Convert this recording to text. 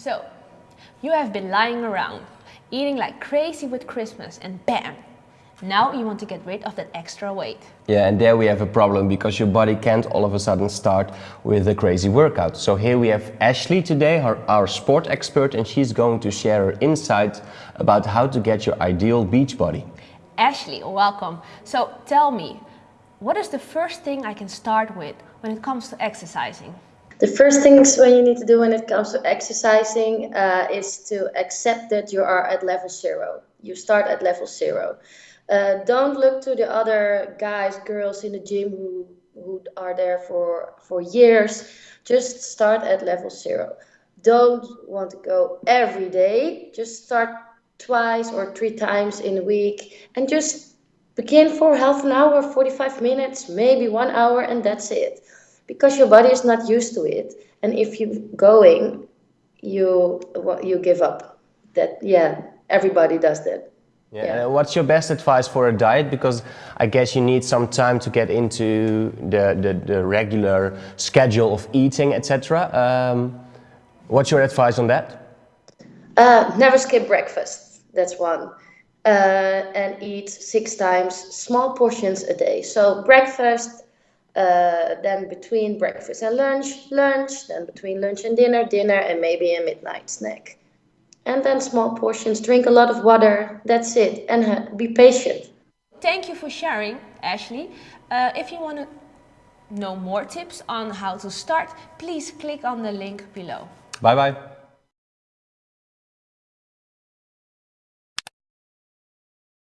So, you have been lying around, eating like crazy with Christmas and bam! Now you want to get rid of that extra weight. Yeah, and there we have a problem because your body can't all of a sudden start with a crazy workout. So here we have Ashley today, our, our sport expert, and she's going to share her insights about how to get your ideal beach body. Ashley, welcome. So tell me, what is the first thing I can start with when it comes to exercising? The first things when you need to do when it comes to exercising uh, is to accept that you are at level zero. You start at level zero. Uh, don't look to the other guys, girls in the gym who who are there for for years. Just start at level zero. Don't want to go every day. Just start twice or three times in a week and just begin for half an hour, 45 minutes, maybe one hour, and that's it because your body is not used to it. And if you're going, you you give up. That yeah, everybody does that. Yeah. yeah. what's your best advice for a diet? Because I guess you need some time to get into the the, the regular schedule of eating, etc. Um, what's your advice on that? Uh, never skip breakfast. That's one. Uh, and eat six times, small portions a day. So breakfast, uh, then between breakfast and lunch, lunch, then between lunch and dinner, dinner, and maybe a midnight snack. And then small portions, drink a lot of water, that's it, and be patient. Thank you for sharing, Ashley. Uh, if you want to know more tips on how to start, please click on the link below. Bye bye.